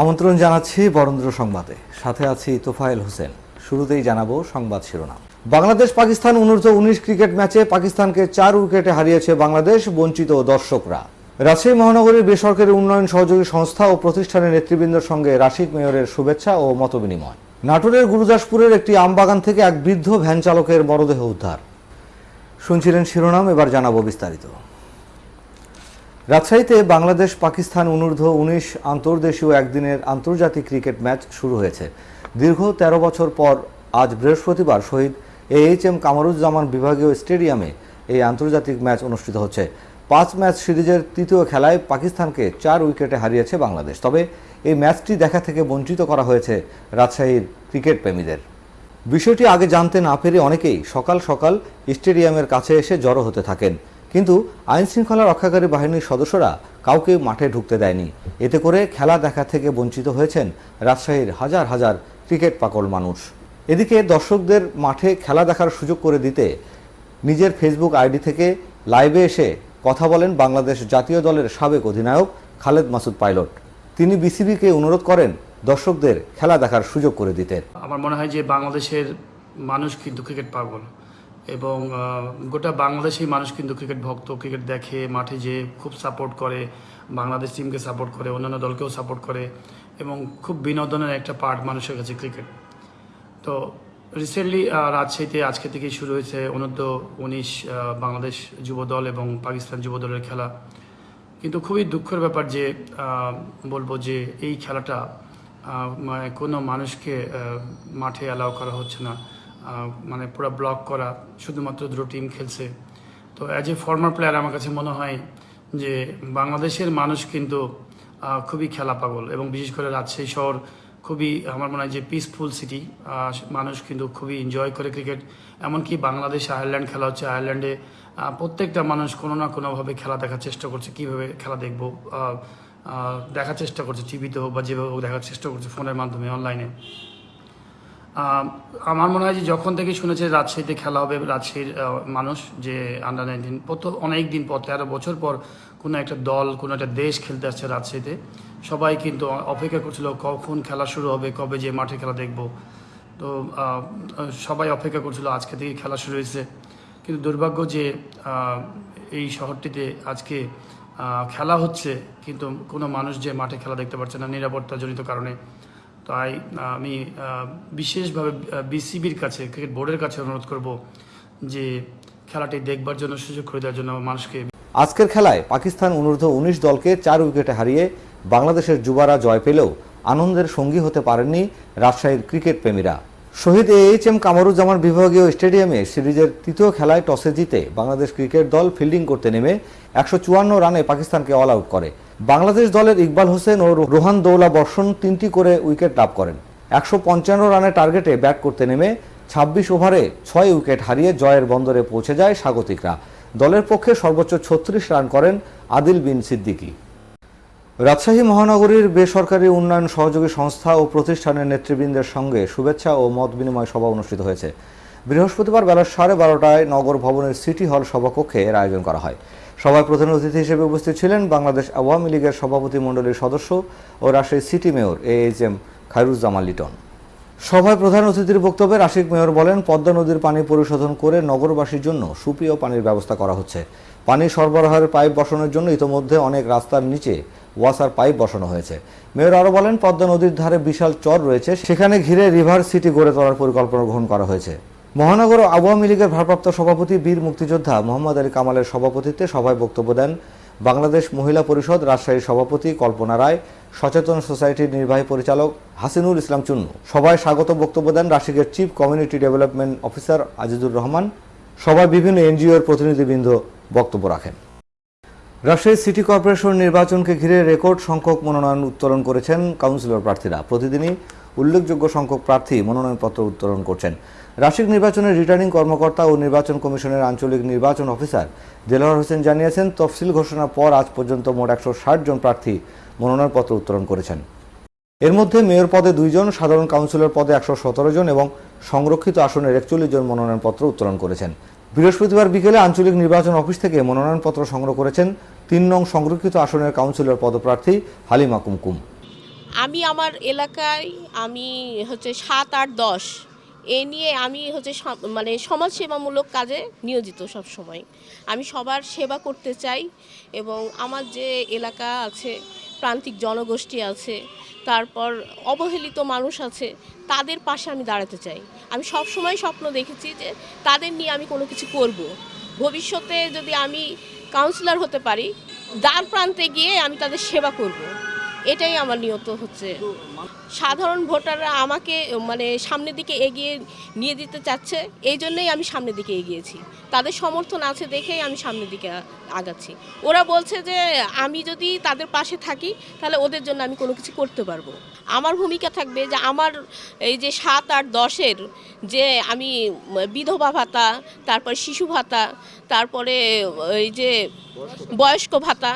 আমন্ত্রণ জানাচ্ছি বরেন্দ্র সংবাদে। সাথে আছি তোফায়েল হোসেন। শুরুতেই জানাব সংবাদ শিরোনাম। বাংলাদেশ পাকিস্তান অনূর্ধ্ব উনিশ ক্রিকেট ম্যাচে পাকিস্তানকে চার উইকেটে হারিয়েছে বাংলাদেশ বঞ্চিত দর্শকরা। রাজশাহী মহানগরীর বেসরকারি উন্নয়ন সহযোগী সংস্থা ও প্রতিষ্ঠানের নেতৃবৃন্দের সঙ্গে রাশিক মেয়রের শুভেচ্ছা ও মতবিনিময়। নাটোরের গুরুদাসপুরের একটি আমবাগান থেকে এক বৃদ্ধ ভ্যান চালকের মরদেহ উদ্ধার। শুনছিলেন শিরোনাম, এবার জানাব বিস্তারিত। রাজশাহীতে বাংলাদেশ, পাকিস্তান অনূর্ধ্ব উনিশ আন্তর্দেশীয় একদিনের আন্তর্জাতিক ক্রিকেট ম্যাচ শুরু হয়েছে। দীর্ঘ ১৩ বছর পর আজ বৃহস্পতিবার Shaheed A H M Kamaruzzaman বিভাগীয় স্টেডিয়ামে এই আন্তর্জাতিক ম্যাচ অনুষ্ঠিত হচ্ছে। পাঁচ ম্যাচ সিরিজের তৃতীয় খেলায় পাকিস্তানকে চার উইকেটে হারিয়েছে বাংলাদেশ। তবে এই ম্যাচটি দেখা থেকে বঞ্চিত করা হয়েছে রাজশাহীর ক্রিকেট প্রেমীদের। বিষয়টি আগে জানতে না পেরে অনেকেই সকাল সকাল স্টেডিয়ামের কাছে এসে জড়ো হতে থাকেন। কিন্তু আইন শৃঙ্খলা রক্ষাকারী বাহিনীর সদস্যরা কাউকে মাঠে ঢুকতে দেয়নি। এতে করে খেলা দেখা থেকে বঞ্চিত হয়েছেন রাজশাহীর হাজার হাজার ক্রিকেট পাগল মানুষ। এদিকে দর্শকদের মাঠে খেলা দেখার সুযোগ করে দিতে নিজের ফেসবুক আইডি থেকে লাইভে এসে কথা বলেন বাংলাদেশ জাতীয় দলের সাবেক অধিনায়ক খালেদ মাসুদ পাইলট। তিনি বিসিবিকে অনুরোধ করেন দর্শকদের খেলা দেখার সুযোগ করে দিতে। আমার মনে হয় যে বাংলাদেশের মানুষ কিন্তু ক্রিকেট পাগল। এবং গোটা বাংলাদেশেই মানুষ কিন্তু ক্রিকেট ভক্ত, ক্রিকেট দেখে, মাঠে যে খুব সাপোর্ট করে, বাংলাদেশ টিমকে সাপোর্ট করে, অন্যান্য দলকেও সাপোর্ট করে এবং খুব বিনোদনের একটা পার্ট মানুষের কাছে ক্রিকেট তো রিসেন্টলি রাজশাহীতে আজকে থেকেই শুরু হয়েছে অনূর্ধ্ব উনিশ বাংলাদেশ যুব দল এবং পাকিস্তান যুব দলের খেলা। কিন্তু খুবই দুঃখের ব্যাপার যে বলব যে এই খেলাটা মানে কোনো মানুষকে মাঠে অ্যালাউ করা হচ্ছে না। মানে পুরো ব্লক করা, শুধুমাত্র দুটো টিম খেলছে। তো অ্যাজ এ ফর্মার প্লেয়ার আমার কাছে মনে হয় যে বাংলাদেশের মানুষ কিন্তু খুবই খেলা পাগল এবং বিশেষ করে রাজশাহী শহর খুবই, আমার মনে হয় যে পিসফুল সিটি মানুষ কিন্তু খুবই এনজয় করে ক্রিকেট এমনকি বাংলাদেশ আয়ারল্যান্ড খেলা হচ্ছে আয়ারল্যান্ডে প্রত্যেকটা মানুষ কোনো না কোনোভাবে খেলা দেখার চেষ্টা করছে, কীভাবে খেলা দেখব দেখার চেষ্টা করছে টিভিতে হোক বা যেভাবে হোক দেখার চেষ্টা করছে, ফোনের মাধ্যমে অনলাইনে আমার মনে হয় যে যখন থেকে শুনেছে রাজশাহীতে খেলা হবে, রাজশাহীর মানুষ যে আন্ডার নাইনটিন কত অনেক দিন পর, তেরো বছর পর কোনো একটা দল, কোনো একটা দেশ খেলতে আসছে রাজশাহীতে, সবাই কিন্তু অপেক্ষা করছিল কখন খেলা শুরু হবে, কবে যে মাঠে খেলা দেখব। তো সবাই অপেক্ষা করছিল আজকে থেকে খেলা শুরু হয়েছে। কিন্তু দুর্ভাগ্য যে এই শহরটিতে আজকে খেলা হচ্ছে, কিন্তু কোনো মানুষ যে মাঠে খেলা দেখতে পারছে না নিরাপত্তাজনিত কারণে। তাই আমি বিশেষভাবে বিসিবির কাছে, ক্রিকেট বোর্ডের কাছে অনুরোধ করব যে খেলাটি দেখবার জন্য, সুযোগ করে দেওয়ার জন্য মানুষকে আজকের খেলায় পাকিস্তান অনূর্ধ্ব উনিশ দলকে চার উইকেটে হারিয়ে বাংলাদেশের যুবারা জয় পেলেও আনন্দের সঙ্গী হতে পারেননি রাজশাহীর ক্রিকেট প্রেমীরা। শহীদ এইচ এম কামরুজ্জামান বিভাগীয় স্টেডিয়ামে সিরিজের তৃতীয় খেলায় টসে জিতে বাংলাদেশ ক্রিকেট দল ফিল্ডিং করতে নেমে একশো চুয়ান্ন রানে পাকিস্তানকে অল আউট করে। বাংলাদেশ দলের ইকবাল হোসেন ও রোহান দৌলা বর্ষণ তিনটি করে উইকেট লাভ করেন। একশো পঞ্চান্ন রানের টার্গেটে ব্যাট করতে নেমে ছাব্বিশ ওভারে ছয় উইকেট হারিয়ে জয়ের বন্দরে পৌঁছে যায় স্বাগতিকরা। দলের পক্ষে সর্বোচ্চ ছত্রিশ রান করেন আদিল বিন সিদ্দিকী। রাজশাহী মহানগরীর বেসরকারি উন্নয়ন সহযোগী সংস্থা ও প্রতিষ্ঠানের নেতৃবৃন্দের সঙ্গে শুভেচ্ছা ও মত বিনিময় সভা অনুষ্ঠিত হয়েছে। বৃহস্পতিবার বেলা সাড়ে বারোটায় নগর ভবনের সিটি হল সভাকক্ষে এর আয়োজন করা হয়। সভায় প্রধান অতিথি হিসেবে উপস্থিত ছিলেন বাংলাদেশ আওয়ামী লীগের সভাপতি মণ্ডলীর সদস্য ও Rajshahi city mayor A H M Khairuzzaman Liton. সভায় প্রধান অতিথির বক্তব্যে রাশিক মেয়র বলেন, পদ্মা নদীর পানি পরিশোধন করে নগরবাসীর জন্য সুপেয় পানির ব্যবস্থা করা হচ্ছে। পানি সরবরাহের পাইপ বসানোর জন্য ইতোমধ্যে অনেক রাস্তার নিচে ওয়াসার পাইপ বসানো হয়েছে। মেয়র আরও বলেন, পদ্মা নদীর ধারে বিশাল চর রয়েছে, সেখানে ঘিরে রিভার সিটি গড়ে তোলার পরিকল্পনা গ্রহণ করা হয়েছে। মহানগর আওয়ামী লীগের ভারপ্রাপ্ত সভাপতি বীর মুক্তিযোদ্ধা মোহাম্মদ আলী কামালের সভাপতিত্বে সভায় বক্তব্য দেন বাংলাদেশ মহিলা পরিষদ রাজশাহীর সভাপতি কল্পনা রায়, সচেতন সোসাইটির নির্বাহী পরিচালক হাসিনুল ইসলাম চুন্নু। সভায় স্বাগত বক্তব্য দেন রাশিকের chief community development officer Azizur Rahman. সভায় বিভিন্ন এনজিওর প্রতিনিধিবৃন্দ বক্তব্য রাখেন। রাজশাহী সিটি কর্পোরেশন নির্বাচনকে ঘিরে রেকর্ড সংখ্যক মনোনয়ন উত্তোলন করেছেন কাউন্সিলর প্রার্থীরা। প্রতিদিনই উল্লেখযোগ্য সংখ্যক প্রার্থী মনোনয়নপত্র উত্তোলন করছেন। রাশিক নির্বাচনের রিটার্নিং কর্মকর্তা ও নির্বাচন কমিশনের আঞ্চলিক নির্বাচন অফিসার দেলোয়ার হোসেন জানিয়েছেন, তফসিল ঘোষণার পর আজ পর্যন্ত মোট একশো জন প্রার্থী মনোনয়নপত্র উত্তোলন করেছেন। এর মধ্যে মেয়র পদে দুইজন সাধারণ কাউন্সিলর পদে একশো সতেরো জন এবং সংরক্ষিত আসনের একচল্লিশ জন মনোনয়নপত্র উত্তোলন করেছেন। বৃহস্পতিবার বিকেলে আঞ্চলিক নির্বাচন অফিস থেকে মনোনয়নপত্র সংগ্রহ করেছেন তিন নং সংরক্ষিত আসনের কাউন্সিলর পদপ্রার্থী হালিমা কুমকুম। আমি আমার এলাকায় আমি হচ্ছে সাত আট দশ এ নিয়ে আমি হচ্ছে মানে সমাজসেবামূলক কাজে নিয়োজিত সব সময় আমি সবার সেবা করতে চাই এবং আমার যে এলাকা আছে, প্রান্তিক জনগোষ্ঠী আছে, তারপর অবহেলিত মানুষ আছে, তাদের পাশে আমি দাঁড়াতে চাই। আমি সব সময় স্বপ্ন দেখেছি যে তাদের নিয়ে আমি কোনো কিছু করব। ভবিষ্যতে যদি আমি কাউন্সিলর হতে পারি, দ্বার প্রান্তে গিয়ে আমি তাদের সেবা করব। এটাই আমার নিয়ত হচ্ছে। সাধারণ ভোটাররা আমাকে মানে সামনের দিকে এগিয়ে নিয়ে দিতে চাচ্ছে, এই জন্যই আমি সামনের দিকে এগিয়েছি। তাদের সমর্থন আছে দেখেই আমি সামনের দিকে আগাচ্ছি। ওরা বলছে যে, আমি যদি তাদের পাশে থাকি, তাহলে ওদের জন্য আমি কোনো কিছু করতে পারব। আমার ভূমিকা থাকবে যে, আমার এই যে সাত আট দশের যে আমি বিধবা ভাতা, তারপর শিশু ভাতা, তারপরে এই যে বয়স্ক ভাতা,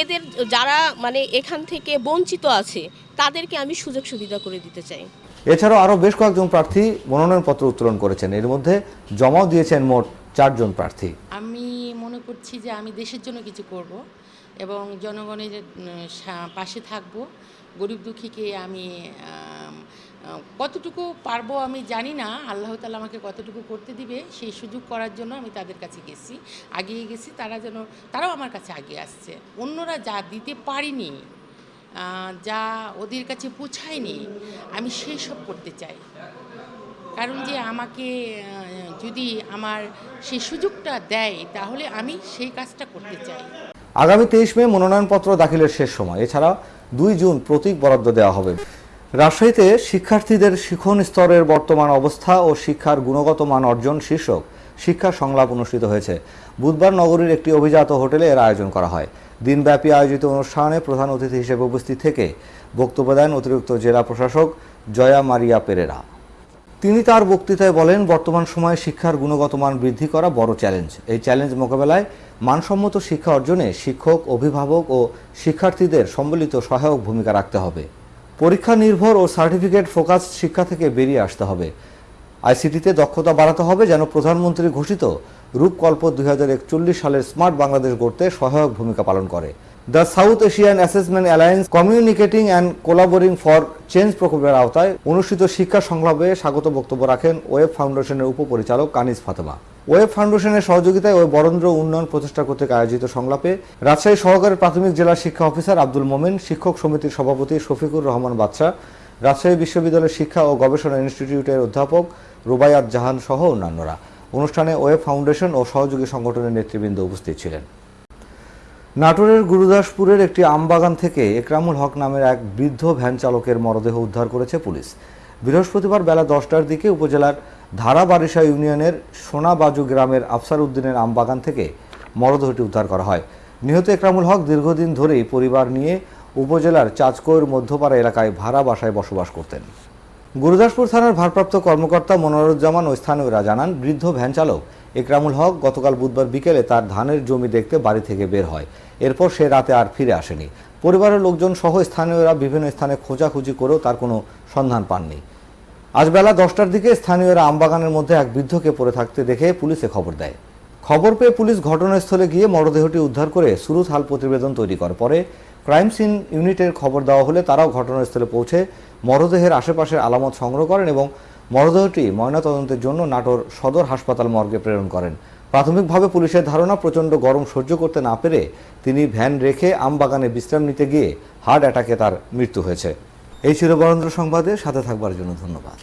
এদের যারা মানে এখান থেকে বঞ্চিত আছে তাদেরকে আমি সুযোগ সুবিধা করে দিতে চাই। এছাড়াও আরও বেশ কয়েকজন প্রার্থী মনোনয়নপত্র উত্তোলন করেছেন। এর মধ্যে জমাও দিয়েছেন মোট চারজন প্রার্থী। আমি মনে করছি যে আমি দেশের জন্য কিছু করব এবং জনগণের পাশে থাকব। গরিব দুঃখীকে আমি কতটুকু পারব আমি জানি না। আল্লাহ তালা আমাকে কতটুকু করতে দিবে সেই সুযোগ করার জন্য আমি তাদের কাছে গেছি আগিয়ে গেছি। তারা যেন তারাও আমার কাছে আগে আসছে। অন্যরা যা দিতে পারিনি যা ওদের কাছে পৌঁছায়নি, আমি সেই সব করতে চাই। কারণ যে আমাকে যদি আমার সেই সুযোগটা দেয়, তাহলে আমি সেই কাজটা করতে চাই। আগামী তেইশ মে মনোনয়নপত্র দাখিলের শেষ সময়। এছাড়া দুই জুন প্রতীক বরাদ্দ দেওয়া হবে। রাজশাহীতে শিক্ষার্থীদের শিখন স্তরের বর্তমান অবস্থা ও শিক্ষার গুণগত মান অর্জন শীর্ষক শিক্ষা সংলাপ অনুষ্ঠিত হয়েছে। বুধবার নগরীর একটি অভিজাত হোটেলে এর আয়োজন করা হয়। দিনব্যাপী আয়োজিত অনুষ্ঠানে প্রধান অতিথি হিসেবে উপস্থিত থেকে বক্তব্য দেন অতিরিক্ত জেলা প্রশাসক জয়া মারিয়া পেরেরা। তিনি তার বক্তৃতায় বলেন, বর্তমান সময়ে শিক্ষার গুণগত মান বৃদ্ধি করা বড় চ্যালেঞ্জ। এই চ্যালেঞ্জ মোকাবেলায় মানসম্মত শিক্ষা অর্জনে শিক্ষক, অভিভাবক ও শিক্ষার্থীদের সম্মিলিত সহায়ক ভূমিকা রাখতে হবে। পরীক্ষা নির্ভর ও সার্টিফিকেট ফোকাস শিক্ষা থেকে বেরিয়ে আসতে হবে। আইসিটিতে দক্ষতা বাড়াতে হবে যেন প্রধানমন্ত্রী ঘোষিত রূপকল্প দুই হাজার একচল্লিশ সালের স্মার্ট বাংলাদেশ গড়তে সহায়ক ভূমিকা পালন করে। The South Asian assessment alliance communicating and collaborating for change প্রকল্পের আওতায় অনুষ্ঠিত শিক্ষা সংলাপে স্বাগত বক্তব্য রাখেন ওয়েব ফাউন্ডেশনের উপপরিচালক কানিজ ফাতেমা। ওয়েব ফাউন্ডেশনের সহযোগিতায় ওই বরেন্দ্র উন্নয়ন প্রতিষ্ঠা কর্তৃক আয়োজিত সংলাপে রাজশাহী সহকারী প্রাথমিক জেলা শিক্ষা অফিসার আব্দুল মোমেন, শিক্ষক সমিতির সভাপতি শফিকুর রহমান বাদশাহ রাজশাহী বিশ্ববিদ্যালয়ের শিক্ষা ও গবেষণা ইনস্টিটিউটের অধ্যাপক রুবায়াত জাহান সহ অন্যান্যরা। অনুষ্ঠানে ওয়েব ফাউন্ডেশন ও সহযোগী সংগঠনের নেতৃবৃন্দ উপস্থিত ছিলেন। নাটোরের গুরুদাসপুরের একটি আমবাগান থেকে একরামুল হক নামের এক বৃদ্ধ ভ্যান চালকের মরদেহ উদ্ধার করেছে পুলিশ। বৃহস্পতিবার বেলা দশটার দিকে উপজেলার ধারাবারিশা ইউনিয়নের সোনাবাজু গ্রামের আফসার উদ্দিনের আমবাগান থেকে মরদেহটি উদ্ধার করা হয়। নিহত একরামুল হক দীর্ঘদিন ধরেই পরিবার নিয়ে উপজেলার চাঁচকৈর মধ্যপাড়া এলাকায় ভাড়া বাসায় বসবাস করতেন। গুরুদাসপুর থানার ভারপ্রাপ্ত কর্মকর্তা মনোরুজ্জামান ও স্থানীয়রা জানান, বৃদ্ধ ভ্যান চালক একরামুল হক গতকাল বুধবার বিকেলে তার ধানের জমি দেখতে বাড়ি থেকে বের হয়। এরপর সে রাতে আর ফিরে আসেনি। পরিবারের লোকজন সহ স্থানীয়রা বিভিন্ন স্থানে খোঁজাখুঁজি করেও তার কোনো সন্ধান পাননি। আজ বেলা দশটার দিকে স্থানীয়রা আমবাগানের মধ্যে এক বৃদ্ধকে পড়ে থাকতে দেখে পুলিশে খবর দেয়। খবর পেয়ে পুলিশ ঘটনাস্থলে গিয়ে মরদেহটি উদ্ধার করে সুরুত হাল প্রতিবেদন তৈরি করে। পরে ক্রাইম সিন ইউনিটের খবর দেওয়া হলে তারাও ঘটনাস্থলে পৌঁছে মরদেহের আশেপাশের আলামত সংগ্রহ করেন এবং মরদেহটি ময়নাতদন্তের জন্য নাটোর সদর হাসপাতাল মর্গে প্রেরণ করেন। প্রাথমিকভাবে পুলিশের ধারণা, প্রচণ্ড গরম সহ্য করতে না পেরে তিনি ভ্যান রেখে আমবাগানে বিশ্রাম নিতে গিয়ে হার্ট অ্যাটাকে তার মৃত্যু হয়েছে। এই ছিল বরেন্দ্র সংবাদে, সাথে থাকবার জন্য ধন্যবাদ।